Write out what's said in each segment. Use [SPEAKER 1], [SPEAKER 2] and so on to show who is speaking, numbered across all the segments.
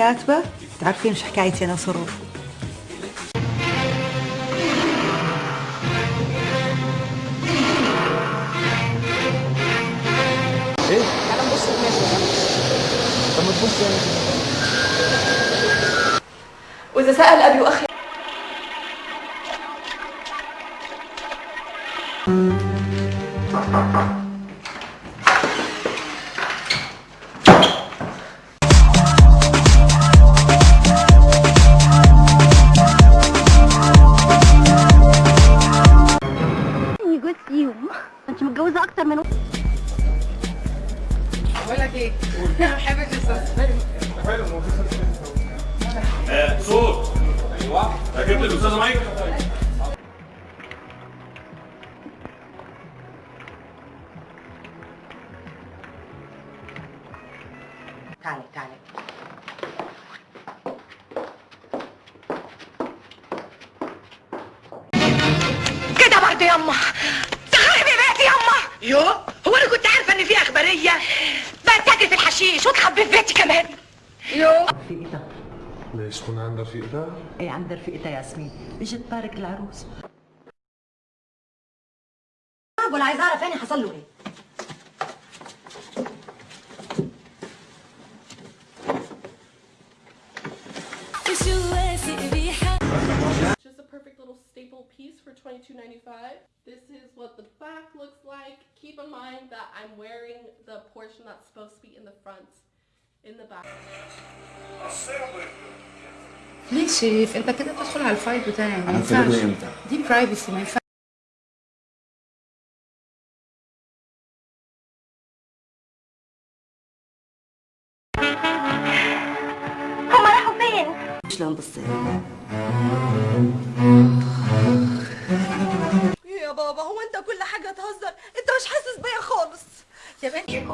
[SPEAKER 1] كاتبة تعرفين إيش حكايتي أنا وصروف
[SPEAKER 2] إيه؟ طب ما تبص يعني
[SPEAKER 3] وإذا سأل أبي وأخي
[SPEAKER 4] جوز انت متجوزة أكتر من
[SPEAKER 5] صوت أيوه ركبت الاستاذه مايك
[SPEAKER 1] تعالي تعالي.
[SPEAKER 6] يو هو أنا كنت عارفة إن في أخبارية. بتاجر في الحشيش وتخبي في بيتي كمان. يو.
[SPEAKER 1] رفيقتها
[SPEAKER 2] ليش تكون عندها رفيقتها؟
[SPEAKER 1] إيه عند رفيقتها ياسمين. اجت تبارك العروس.
[SPEAKER 4] ولا عايز اعرف يعني حصل له إيه؟
[SPEAKER 3] Just a perfect little staple piece for $22.95. This is mind that I'm wearing the portion that's supposed to be in the front, in the back.
[SPEAKER 7] ليه شريف انت كده بتدخل على الفايل بتاعي ما
[SPEAKER 2] انا
[SPEAKER 7] ينفعش
[SPEAKER 2] ابتديت امتى؟
[SPEAKER 7] دي برايفسي ما ينفعش
[SPEAKER 4] هما راحوا فين
[SPEAKER 1] شلون بصير
[SPEAKER 3] انت كل حاجة تهزر انت مش حاسس بيا خالص.
[SPEAKER 7] يا بنتي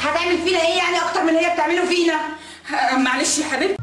[SPEAKER 6] هتعمل فينا إيه يعني أكتر من اللي هي بتعمله فينا؟ معلش يا حبيبتي.